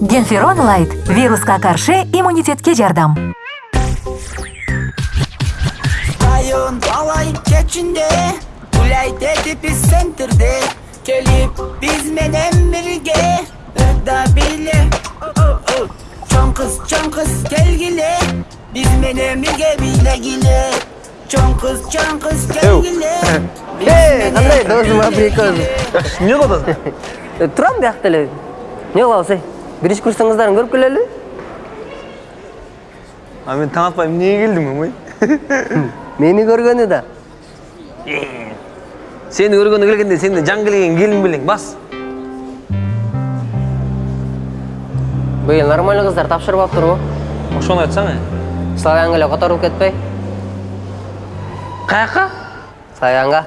генферон лайт. Вируска каршы иммунитетке жардам район талай кечинде гуляйт этип центрде келип биз менен бирге ырда биле. Чоң кыз чоң кыз келгиле. Биз менен бирге бийлегиле чоң кыз чоң кыз келгиле биз Эй, кандай Турам биякта эле. Эмне кылабыз эй? Биринчи курстарыңыздарын көрүп келели? а мен таң атпай эмнеге келдим эмой Мени көргөнү да. сени көргөнү келгенде сенден жан келген келин белең бас Быйыл нормальный кыздар тапшырып алыптырбы? ошону айтсаң э Славянга эле которулуп кетпей? каяка Славянга.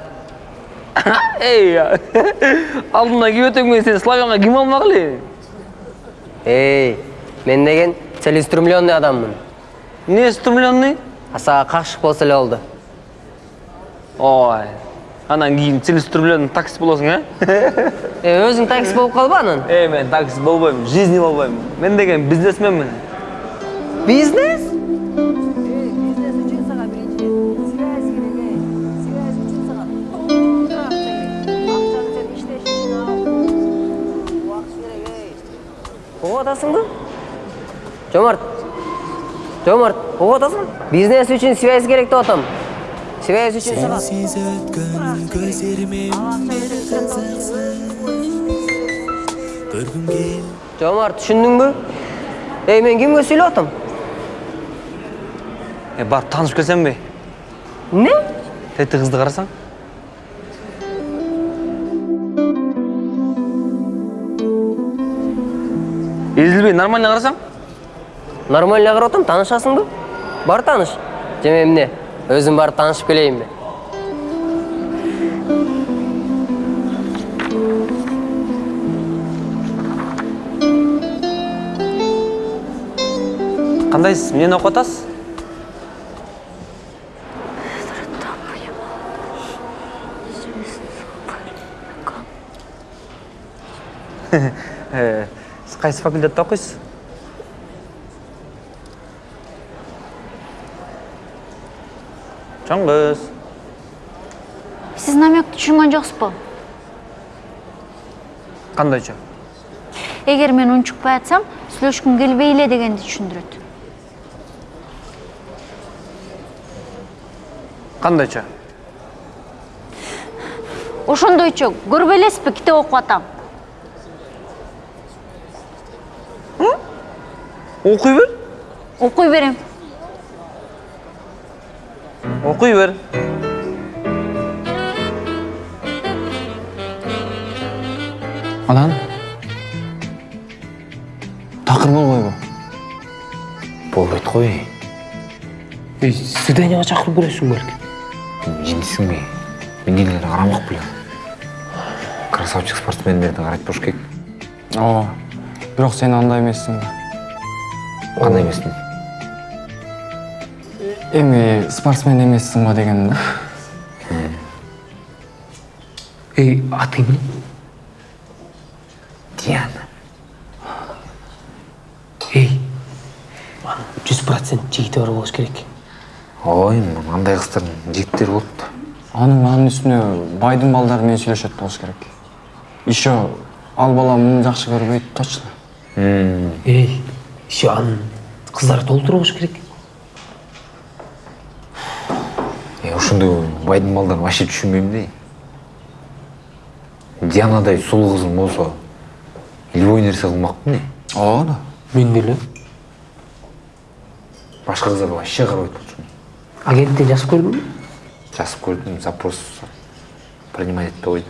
эй алдымдан кеп өтөм мен сени славянга ким алмак эле Эй, мен деген целеустремленный адаммын. эмне стремленный Асаға қақшық болса эле болду. ой анан кийин целеустремленный таксист болосуң э Э, өзүң такси болуп калба анан. эй мен таксист болбойм жизни болбойм мен деген бизнесменмин Бизнес? Угуп атасыңбы? Жомарт. Жомарт, угуп атасың? Бизнес үчүн связь керек деп атам. Связь өткен көздеріме көргім кел Жомарт, түшүндүңбү? Эй, мен кимге сүйлөп атам? э барып таанышып келсемби Не? тети кызды карасаң эзилбей нормально карасаң Нормально карап атам, таанышасыңбы? Бар тааныш. Же эмне? Өзүм барып таанышып келейинби? кандайсыз эмнени окуп атасыз кайсы факультетте окуйсуз чоң кыз Сіз намекті түшінген жоқсыз ба? кандайча Егер мен унчукпай атсам, сүйлөшкүм келбейле дегенди түшүндүрөт. кандайча Ошондойчо, көрбөй элесизби китеп окуп атам. Окуй бер Окуй берем. окуй бер анан такыр болбойбу болбойт ғой Эй, свиданияга чакырып көрөсүң балки. жемейсің бе мен нелерді қарамақ білем красавчик спортсмендерді қарайтып болуш керек ооба бирок сен андай эмессиң қандай емеспін эми спортсмен эмессиң ба дегеним да. Эй, атың? диана. Эй, жүз процент жигити бар болуш керек. ой андай қыздардың жігіттері болыпты анын анын үстүнө байдын балдары менен сүйлөшөт болуш керек. Еще ал бала муну жакшы көрбөйт точно. Эй, еще анын кыздары толтура болуш керек. е ошондой байдың балдарын вообще түшүнбөйм да дианадай сулуу кызым болсо любой нерсе кылмакпын да ооба да Мен деле. башка кыздарды вообще карабайт болчумун Агенттен жазып көрдүңбү? жазып көрдүм запрос принимать этпей койду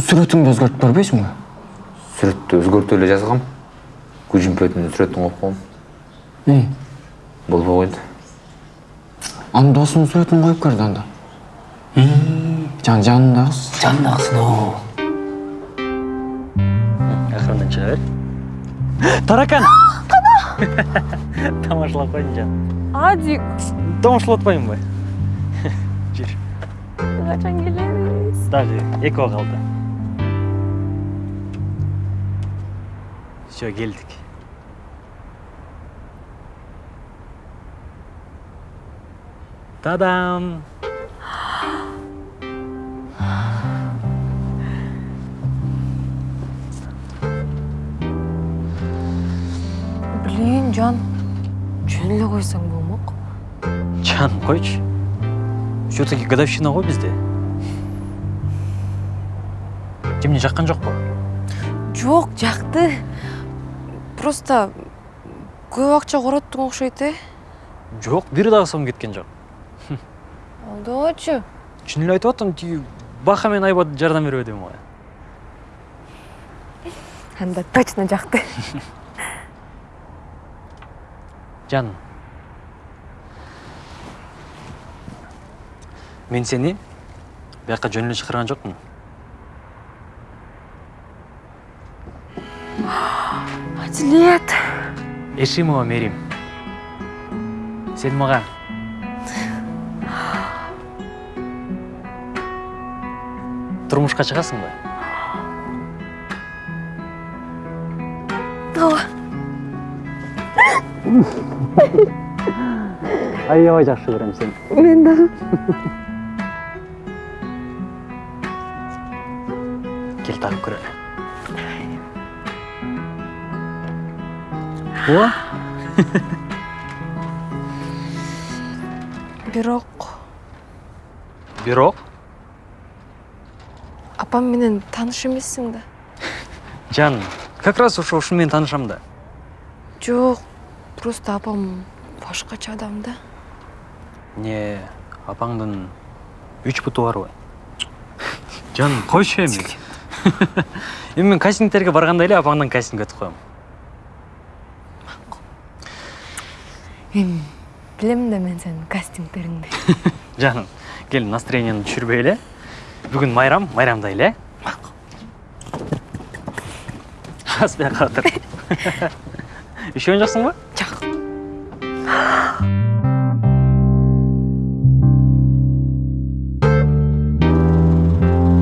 сүрөтүңдү өзгөртүп көрбөйсүңбү сүрөттү өзгөртүп эле жазгам. Кужимпетин сүрөтүн коюп койгом и болбой койду. Анын досунун сүрөтүн коюп көрдү анда. Жан жанында кыз Жандагысын о. акырындан чыга бер таракан тамашалап койдум жаным Адик, тамашалап атпаймынбы жүр качан келебиз? даже эки ок калды все келдик тадам блин жан жөн эле койсоң болмок жаным койчу все таки годовщина ғой бізде жемне жаққан жоқ па жок жакты просто көп акча короттуң окшойт э? Жоқ бир дагы сом кеткен жок. Алдабачы чын эле айтып атам тиги баха мен айбат жардам бербеди мага анда точно жакты. Жаным мен сени бияка жөн эле чакырган жокмун. Адилет эшимова мерим сен мага турмушка чыгасыңбы ооба аябай жакшы көрөм сени мен дагы ооба бирок. Бирок? Апам менен тааныш эмессиң да. Жаным как раз ошо ушуну менен таанышам да. Жок просто апам башкача адам да. Эмне апаңдын үч буту барбы жаным койчу эми эми мен кастингтерге барганда эле апаңдан кастинг өтүп коем. Эми билем да мен сенин кастингтериңди жаным кел настроениени түшүрбөй эле бүгүн майрам майрамдайлы э аз бияка отур ишенген жоксуңбу жок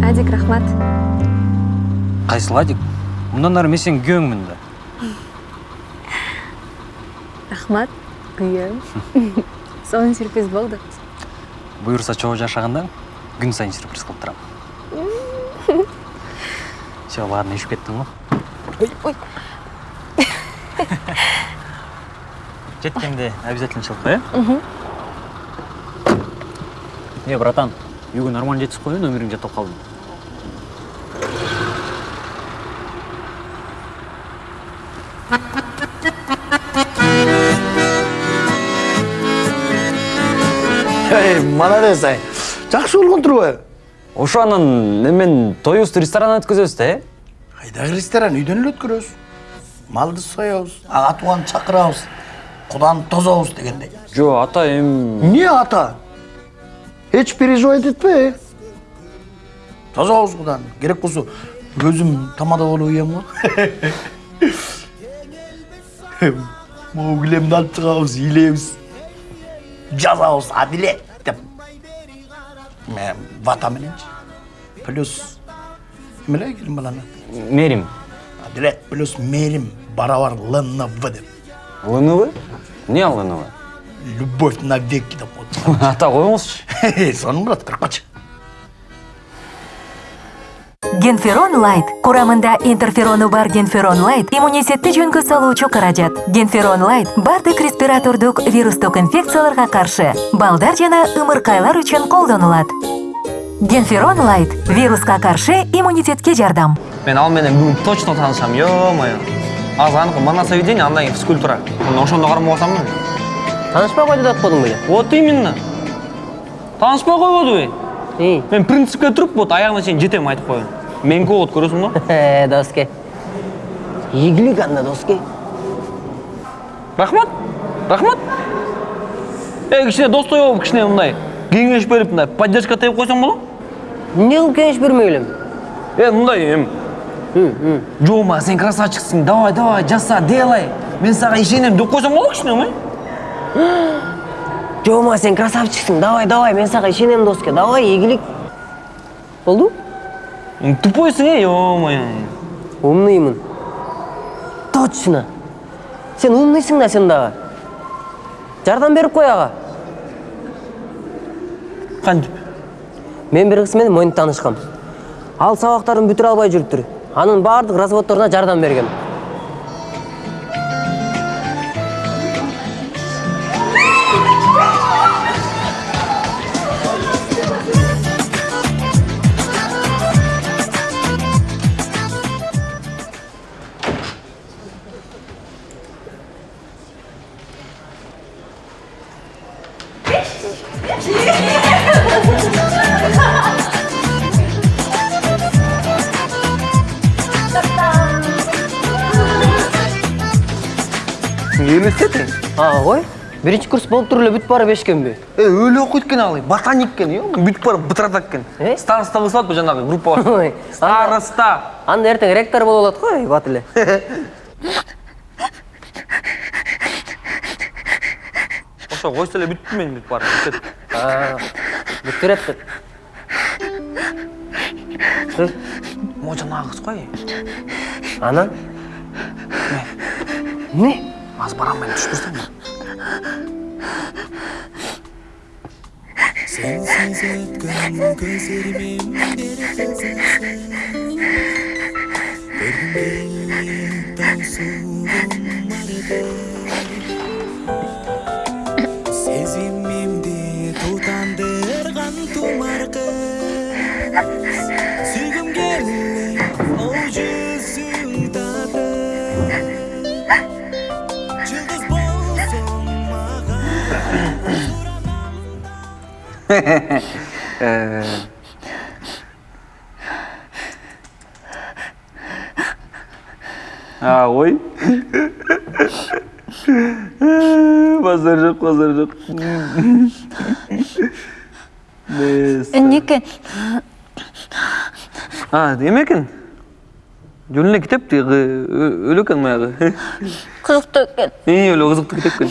адик рахмат. Кайсыл адик? Мындан ары мен сенин күйөөңмүн да рахмат. Күйөөм сонун сюрприз болду буюрса чогуу жашаганда күн сайын сюрприз кылып турам все ладно ишип кеттиң го ой жеткенде обязательно кой э э братан үйгө нормально жетип коюн номериң жаттап калдым ей молодец ай жакшы болгон турбайбы ошо анан эмен тоюбузду ресторандан өткөзөбүз да э кайдагы ресторан? Үйдөн эле өткөрөбүз. Малды соебуз ага тууганды чакырабыз куданы тособуз дегендей. Жо ата эми эмне ата? Эч переживать этпе тособуз куданы керек болсо өзүм тамада болуп уям го. Могу килемди алып чыгабыз ыйлайбыз жазабыз адилет деп Ме- вата мененчи плюс эмеле келин баланы мерим адилет плюс мерим барабар лнв деп лнв ал лнв любовь навеки деп коет ата коюңузчу сонун болот кыркычы генферон лайт. Курамында интерферону бар генферон лайт. Иммунитетти жөнгө салуучу каражат генферон лайт бардык респиратордук вирустук инфекцияларга каршы балдар жана ымыркайлар үчүн колдонулат. Генферон лайт вируска каршы иммунитетке жардам. Мен ал менен бүгүн точно таанышам. Ё мое азыр аныкы моносоведение андан кийин физкультура. Мына ошондо кармап атамбы таанышпай койду деп атпадың беле вот именно. Таанышпай койбодубу ии мен принципке туруп вот аягына чейин жетем айтып меники болот көрөсүң го Э, доске ийгилик анда доске рахмат рахмат эй кичине достой болуп кичине мындай кеңеш берип мындай поддержка терип койсоң болот эмне кылып кеңеш бермек элем э мындай эми жома сен красавчиксиң давай давай жаса делай мен сага ишенем деп болот кичине ма жома сен. Красавчиксиң давай давай мен сага ишенем доске давай ийгилик болду тупойсуң э ё мое умныймын. Точно. Сен умныйсың да сен дагы жардам берип кой ага кантип мен бир кыз менен моюнтуп таанышкам ал сабактарын бүтүрө албай жүрүптүр анын баардык разводдоруна жардам бергем ага кой биринчи курс болуп туруп эле бүтүп барып эшиккенби э өлө окуйт экен ал ботаник экен ё бүтүп барып бытыратат экен староста кылып салат жанагы группа Ой, староста анда эртең ректор болуп алат го бат эле ошо койсо эле мен бүтүп барып бүтөт бүтүп берет деп могу жанагы кыз ғой анан эмне азыр барам мен түшүп турсам Sensiz ötken gözlerimin bir kızası а ой. Базар жок базар жок эмне экен а эме экен жөн эле китеп тиги өлө экен баягы кызыктуу экен и өлө кызыктуу китеп экен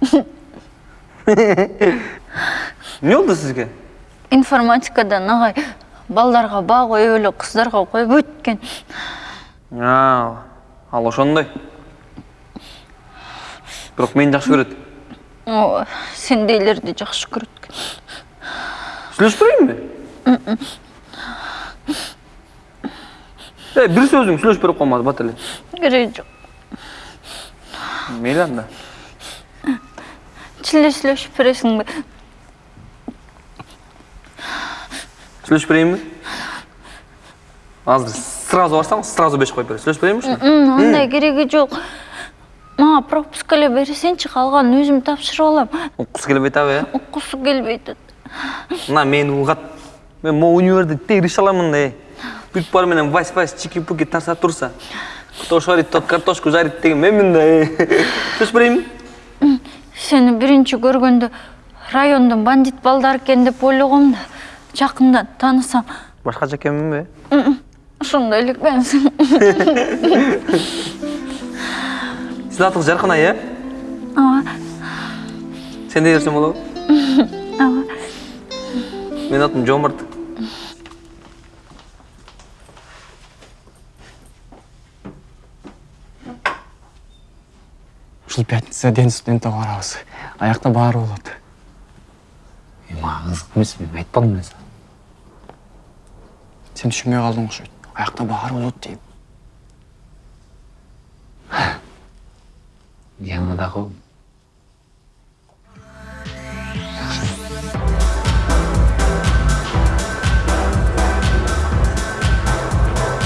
геометриябы эмне болду сизге информатикадан агай балдарга баа коюп эле кыздарга койбойт экен а ал ошондой. Бирок мени жакшы көрөт. Ооба сендейлерди жакшы көрөт. Берейинби э бир сөзүң сүйлөшүп берип коймады бат эле. Кереги жок. Мейли анда чын эле сүйлөшүп бересиңби сүйлөшүп берейинби азыр сразу барсаң сразу беш коюп берет сүйлөшүп берейинби ушуну М, андай кереги жок мага пропуск эле берсеңчи калганын өзүм тапшырып алам уккусу келбей атабы э уккусу келбей атат мына мени угат мен могу универде тегип ише аламын да э бүтүп барып менен вась вась чики пуки тарсап турса кто шарит тот картошку жарит деген менмин да э сүйлөшүп берейинби сени биринчи көргөндө райондун бандит балдары экен деп ойлогом да жакындан таанысам башкача экенминби ошондой эле экенсиң сиздин атыңыз жаркынай э ооба сен дей берсем болобу ооба менин атым жомарт. Ушул пятница день студентке барабыз аякта баары болот мага кызык эмес мен айтпадым эле сага сен түшүнбөй калдың окшойт аякта баары болот дейм диана дагы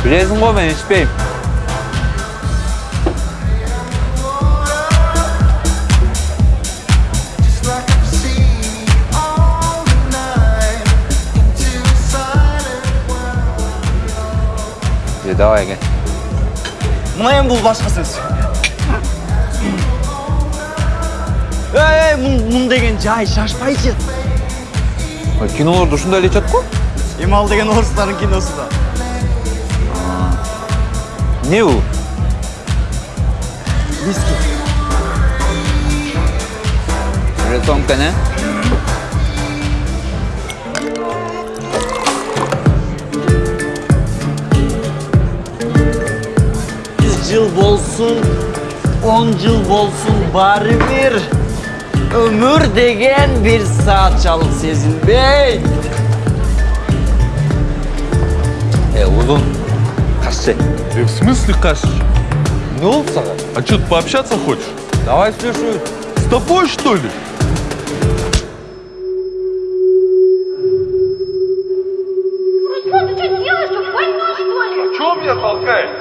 билесиң го мен ичпейм давай кел мына эми бул башка сөз мун мун деген жай шашпайчы кинолордо ушундай эле ичет го эми ал деген орустардын киносу да эмне бул виски. Рюмка не? болсын он жыл болсын бәрібір өмір деген бір саатшалық сезінбей Э, Узун, қашшы. Э, в смысле каш? Не oldu sana? А что, ты пообщаться хочешь? Давай слушаю. С тобой, что ли? Руслан, ты что делаешь? Что, больной, что ли? О чем меня толкаешь?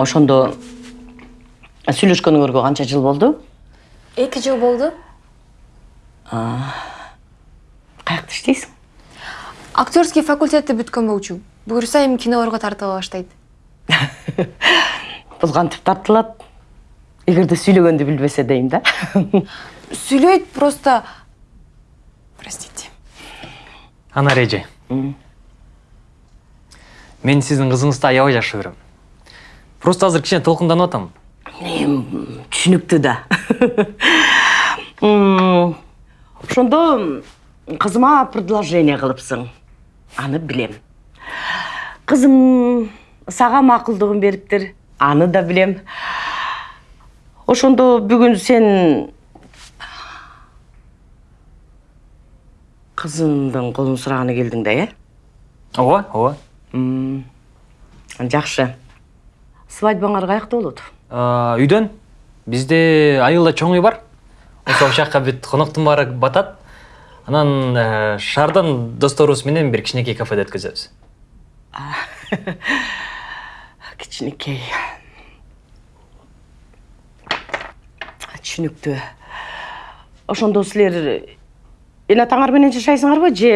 Ошондо сүйлөшкөнүңөргө канча жыл болду? Эки жыл болду. Каякта иштейсиң актерский факультетти бүткөн болчу. Буюрса эми кинолорго тартыла баштайт. Бул кантип тартылат. Эгерде сүйлөгөндү билбесе дейм да. Сүйлөйт просто простите. Ана реже мен сіздің қызыңызды аябай жақсы көремін просто азыр кішкене толқынданып атам. Түшүнүктүү да. Ошондо кызыма предложение кылыпсың. Аны билем. Кызым сага макулдугун бериптир. Аны да билем. Ошондо бүгүн сен кызымдын колун сураганы келдиң да э? Ооба ооба. Жакшы. Свадьбаңар каякта болот үйдөн бизде айылда чоң үй бар ошол жакка бүт коноктун баары батат анан ә, шаардан досторубуз менен бир кичинекей кафеде өткөзөбүз кичинекей түшүнүктүү ошондо силер эне атаңар менен жашайсыңарбы же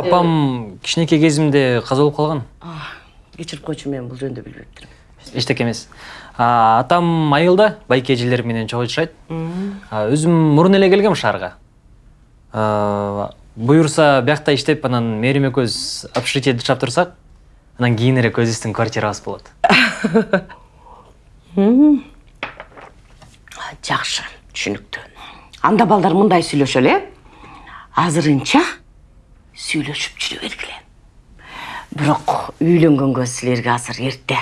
апам кичинекей кезимде каза болуп калган кечирип койчу мен бул жөнүндө билбептирмин эчтеке эмес А, атам айылда байке эжелери менен чогуу жашайт өзүм мурун эле келгем шаарга буюрса биякта иштеп анан мээрим экөөбүз общежитиеде жашап турсак анан кийинирээк өзүбүздүн квартирабыз болот жакшы түшүнүктүү анда балдар мындай сүйлөшөлү э азырынча сүйлөшүп жүрө бергиле бирок үйлөнгөнгө силерге азыр эрте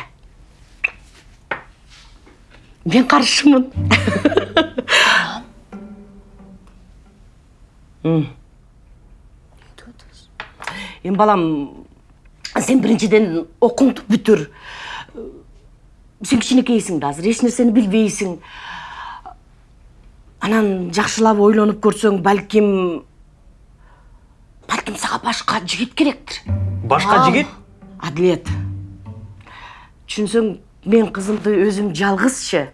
мен каршымын М. эми балам сен биринчиден окууңду бүтүр сен азыр эч нерсени билбейсиң анан жакшылап ойлонуп көрсөң балким балким сага башка жигит керектир башка жигит адилет түшүнсөң мен кызымды өзүм жалгызчы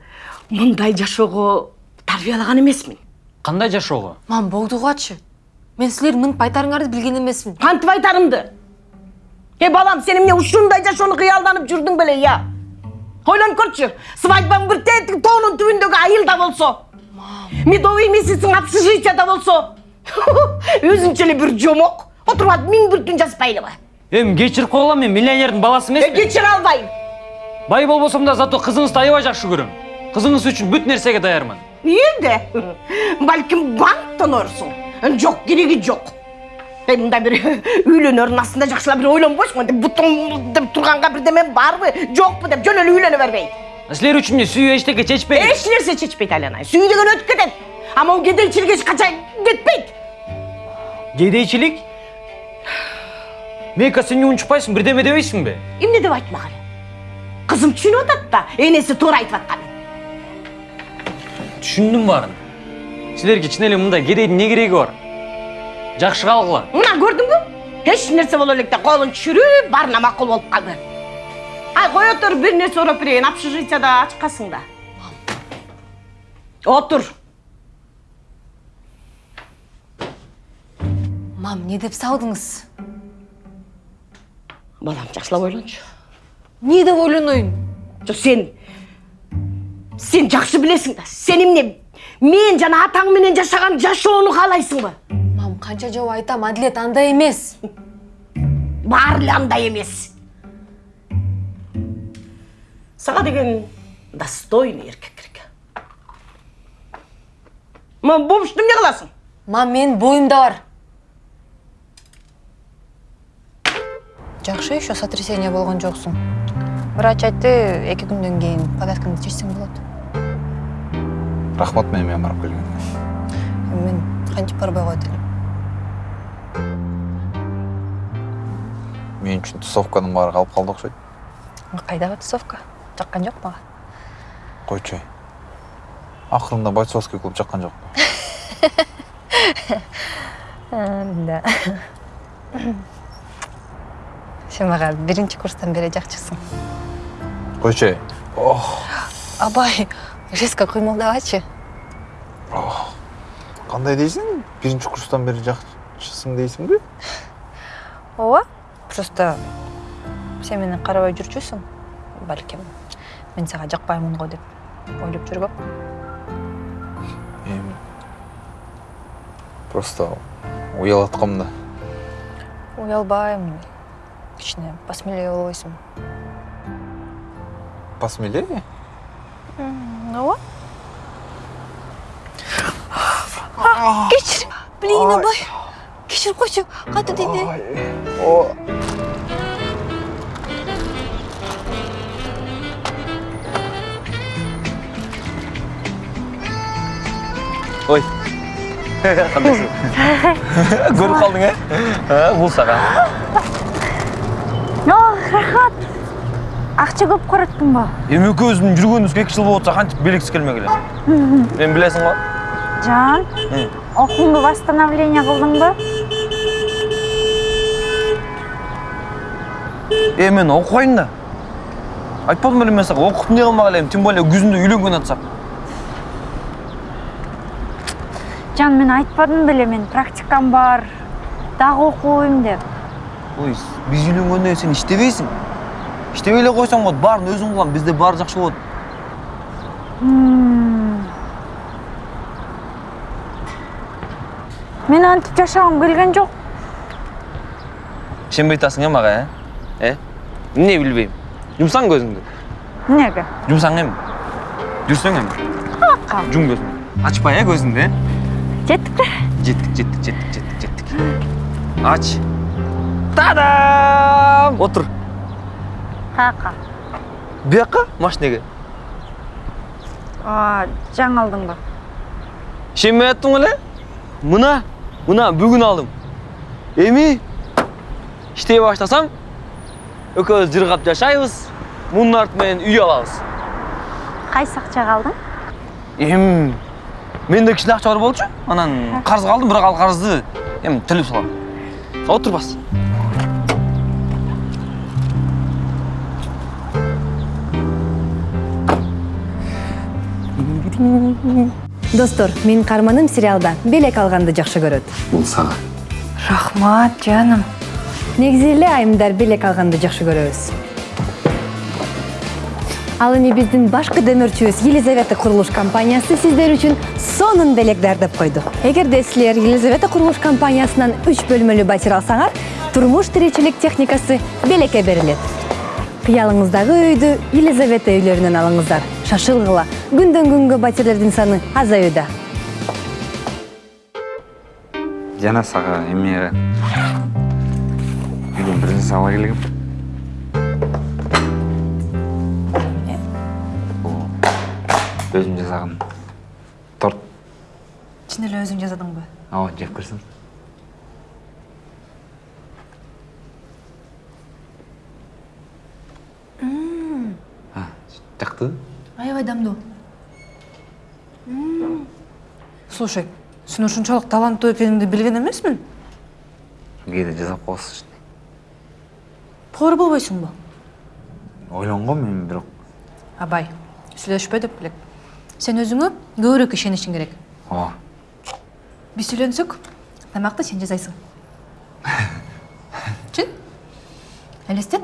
мындай жашоого тарбиялаган эмесмин кандай жашоого мам болдугу ачы мен силердин мынтип айтарыңарды билген эмесмин кантип айтарымды. Э балам сен эмне ушундай жашоону кыялданып жүрдүң беле я ойлонуп көрчү свадьбаң бир тетиги тоонун түбүндөгү айылда болсо. Медовый месяциң общежитияда болсо. Өзүнчө эле бир жомок. Отуруп алып миң бир түн жазбай эле эми кечирип койгула мен миллионердин баласы эмесмин кечире албайм бай болбосом да зато кызыңызды аябай жакшы көрөм кызыңыз үчүн бүт нерсеге даярмын Үйде. Балким банктан орсуң. Жок, кереги жок. Е, мында бир үйлөнөрүн астында жакшылап бир ойлонбойсуңбу деп бутуң деп турганга бирдеме барбы, жокпу деп жөн эле үйлөнө бербейт. силер үчүн эмне сүйүү эчтеке чечпейт Эч нерсе чечпейт айланай. Сүй деген өтүп кетет. А могу кедейчилик эч качан кетпейт. кедейчилик мейка сен унчукпайсың бирдеме дебейсиңби Эмне деп айтмак эле? Қызым түсініп атат да енесі тура айтып атқан түшүндүм баарын силерге чын эле мындай кедейдин эмне кереги бар жакшы калгыла мына көрдүңбү эч нерсе боло электе колун түшүрүп баарына макул болуп калды ай кое тур бир нерсе урап берейин общежитияда ачкансың да отур мам не деп салдыңыз балам жакшылап ойлончу не деп ойлонойын жок сен? Сен жакшы билесиң да сен эмне мен жана атаң менен жашаган жашоону каалайсыңбы мам канча жолу айтам адилет андай эмес баары эле андай эмес сага деген достойный эркек керек. Ма бомжду эмне кыласың мам менин боюмда бар жакшы еще сотрясение болгон жоксуң врач айтты эки күндөн кийин повязкаңды чечсең болот. Рахмат мени менен барып келгениңе мен кантип барбай коет элем мен үчүн тусовканын баары калып калды окшойт кайдагы тусовка? Жаккан жок мага. Койчу акырында бойцовский клуб жаккан жок. Да. Сен мага биринчи курстан бери жакчысың койчу ай абай резко кыймылдабачы кандай дейсиң биринчи курстан бери жакчысың дейсиңби ооба просто сен мени карабай жүрчүсүң балким мен сага жакпаймын го деп ойлоп жүргөм эми просто уялып аткам да уялбайм кичине посмелее болбойсуңбу посмелее ооба кечир блин абай кечирип койчу катуу тийди ой. кандайсың көрүп калдың э бул сага рахат. Акча көп караттыңбы эми экөөбүздүн жүргөнүбүзгө эки жыл болуп атса кантип белгисиз келмек эле мен билесиң го жан окууңду восстановление кылдыңбы э мен окубайм да. Айтпадым беле мен сага окуп эмне кылмак элем тем более күзүндө үйлөнгөн атсак жан мен айтпадым беле мен практикам бар дагы окубайм деп. Ой биз үйлөнгөндөн кийин сен иштебейсиң иштебей эле койсоң болот баарын өзүң кылган бизде баары жакшы болот мен антип жашагым келген жок ишенбей атасың э мага э э эмне билбейм жумсаң көзүңдү эмнеге жумсаң эми жүрсөң эми жум көзүңдү ачпай э көзүңдү э жеттикпи жеттик жеттик жеттик жеттик жеттик ач. Тадам! Каяка бияка машинеге жаңы алдыңбы ишенбей аттың эле мына мына бүгүн алдым. Эми иштей баштасам экөөбүз жыргап жашайбыз мунун арты менен үй алабыз кайсы акчага алдың? Эми менде кичине акча бар болчу. Анан карызга алдым бирок ал карызды эми төлөп салам. Отур достор менин каарманым сериалда. Белек алганды жакшы көрөт. Бул сага рахмат жаным. Негизи эле айымдар белек алганды жакшы көрөбүз. Ал эми биздин башкы демөөрчүбүз елизавета курулуш компаниясы сиздер үчүн сонун белек даярдап койду. Эгерде силер елизавета курулуш компаниясынан үч бөлмөлүү батир алсаңар турмуш тиричилик техникасы белекке берилет. Кыялыңыздагы үйдү елизавета үйлөрүнөн алыңыздар. Шашылгыла күндөн күнгө батирлердин саны азаюуда жана сага эмне үйдөн бир нерсе ала келгем бул өзүм жасаган торт чын эле өзүң жасадыңбы ооба жеп көрсөң кантты аябай дамдуу слушай сен ушунчалык таланттуу экениңди билген эмесмин кээде жасап коесуз поор болбойсуңбу ойлонгом эми бирок абай сүйлөшпө деп белек сен өзүңө көбүрөөк ишенишиң керек ооба биз үйлөнсөк тамакты сен жасайсың чын элестет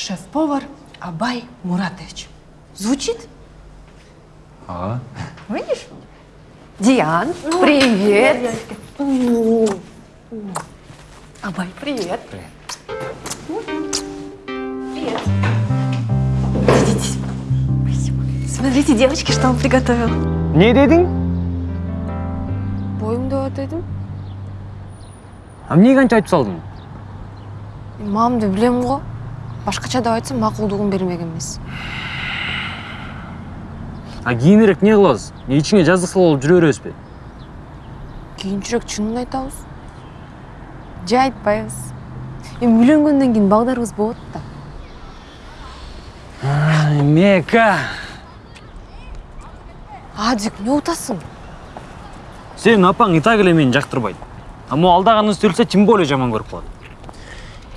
шеф повар абай муратович. Звучит? Ага видишь? Диан привет. Абай привет. Смотрите девочки что он приготовил. Не дедің бойың деп атайдым а эмнеге антип айтып салдың мамамды билем го башкача деп айтсам макулдугун бермек эмес а кийинирээк не кылабыз эмне ичиңе жаздык салып алып жүрө беребизби? Кийинчерээк чынын айтабыз же айтпайбыз. Эми үйлөнгөндөн кийин балдарыбыз болот да. Мека! Адик эмне утасың? Сенин апаң и так эле мени жактырбайт. А могу алдаган сөйлөсө тем более жаман көрүп калат.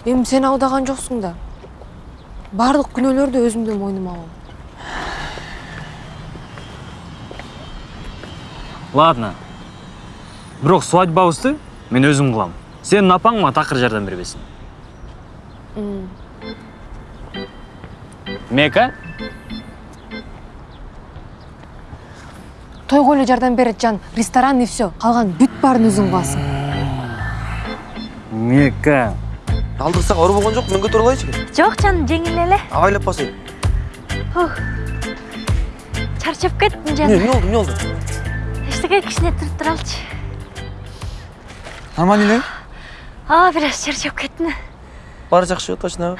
Эми сен алдаган жоксуң да. Баардык күнөөлөрдү өзүмдөн мойнума алам ладно. Бирок свадьбабызды мен өзүм кылам сенин апаң мага такыр жардам бербесин М. мека тойго эле жардам берет жан. Ресторан и все калган бүт баарын өзүң кыласың мека алдырсак оор болгон жок мен жок жаным жеңил эле абайлап басайын. Ух. чарчап кеттим эмне жаным эмне болду эмне эчтеке кичине туруп туралычы нормально элеби а бир аз чарчап кеттим баары жакшыбы точно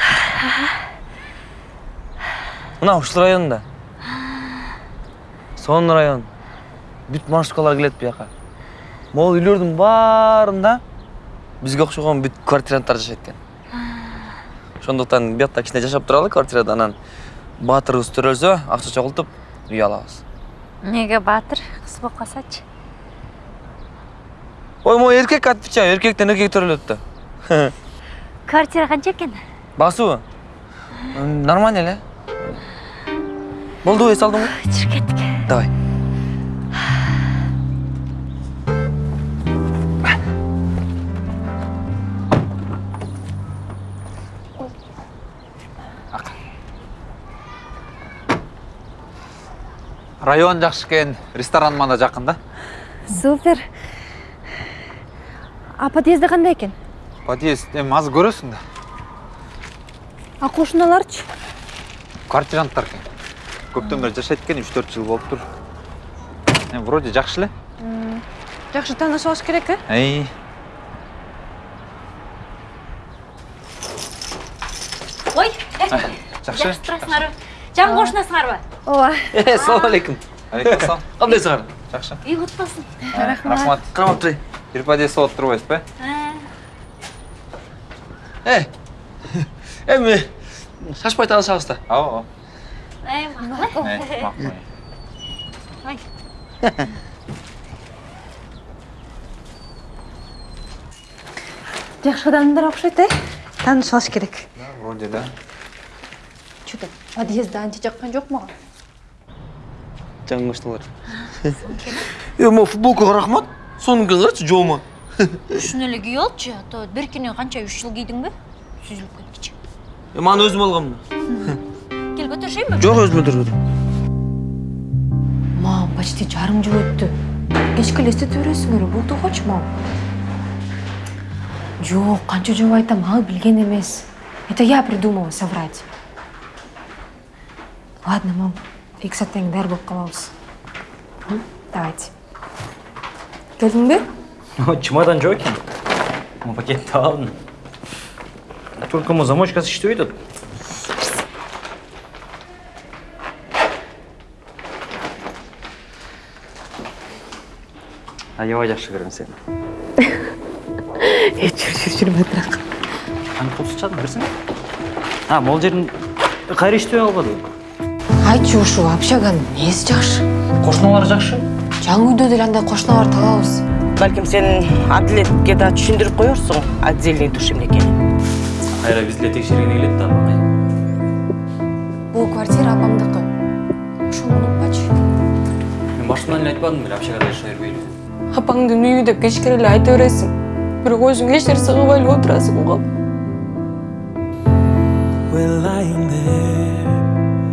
мына ушул районда сонун район. Бүт маршруткалар келет бияка могул үйлөрдүн баарында бизге окшогон бүт квартиранттар жашайт экен ошондуктан биякта кичине жашап туралы квартирада анан баатырыбыз төрөлсө акча чогултуп үй алабыз эмнеге баатыр кыз болуп калсачы ой могу эркек отвечаю эркектен эркек төрөлөт да квартира канча экен? Басуу? М, нормально эле. Болду эс алдыңбы? Жүрүп кеттик. Давай. Район жакшы экен ресторан мана жакын да. Супер. А подъезди кандай экен подъезд эми азыр көрөсүң да. А кошуналарчы квартиранттар экен көптөн бери жашайт экен үч төрт жыл болуптур эми вроде жакшы эле жакшы алыш керек э эй ой жакшы жакшы турасыңарбы жан кошунасыңарбы ооба Э, салам алейкум алейкум кандайсыңар үй куту болсун рахмат. Кармап турайын бир подъезд болуп турбайсызбы э. Эми шашпай таанышабыз да ооба макул Э, макул ой. Жакшы адамдар окшойт э? Таанышып алыш керек. Вроде да. Че то подъездди анча жаккан жок мага жаңы кошуналар э могу футболкага рахмат сонукин карачы жоома ушуну эле кийип алчы а то беркине канча үч жыл кийдиңби сүзүлүп кеткичи эми аны өзүм алганмын кел көтөрүшөйүнбү жок өзүм өтөрөт мам почти жарым жыл өттү кечке эле эстете бересиңер болдугочу мам? Жок канча жолу айтам ал билген эмес это я придумала соврать. Ладно мам. Кийин даяр болуп калабыз М, давайте. Келдиңби чемодан жок экен могу пакетти алдым только могу замочкасы иштебей атат аябай жакшы көрөм сени э жүр жүр жүр бытыраак кантип кылып чыгадың берсең а могул жерин кайра иштебей калбадыбы айтчы ушу общаганын эмнеси жакшы? Кошуналар жакшы. Жаңы үйдө деле андай кошуналар табабыз балким сен адилетке да түшүндүрүп коерсуң отдельный душ эмнекени кайра биз деле текшергени келет да бул квартира апамдыкы. Ошону унутпачы. Мен башынан эле айтпадым беле общагада жашай бербейлиби апаңдын үйү деп кечке эле айта бересиң. Бирок өзүң эч нерсе кылбай эле отурасың го We're lying there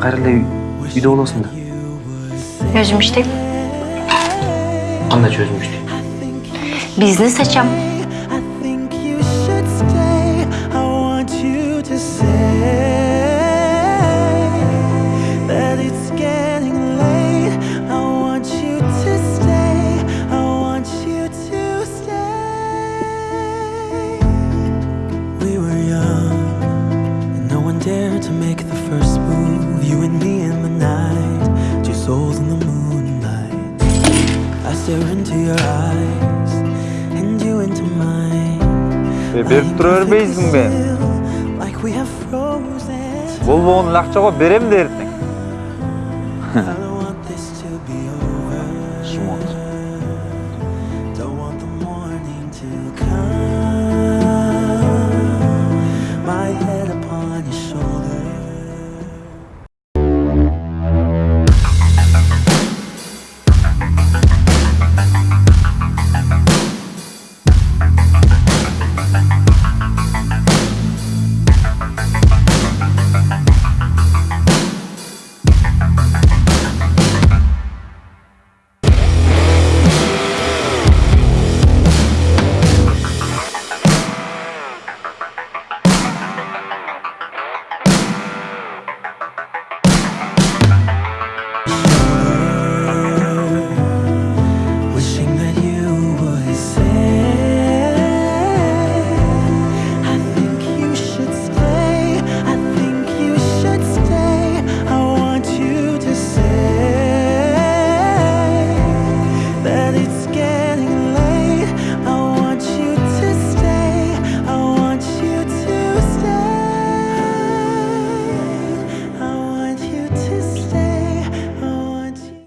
кайра эле үйдө болосуң да. Өзүм иштейм кандайча өзүң иштейм бизнес ачам тура бербейсиңби Like we have frozen. болбогон эле акча го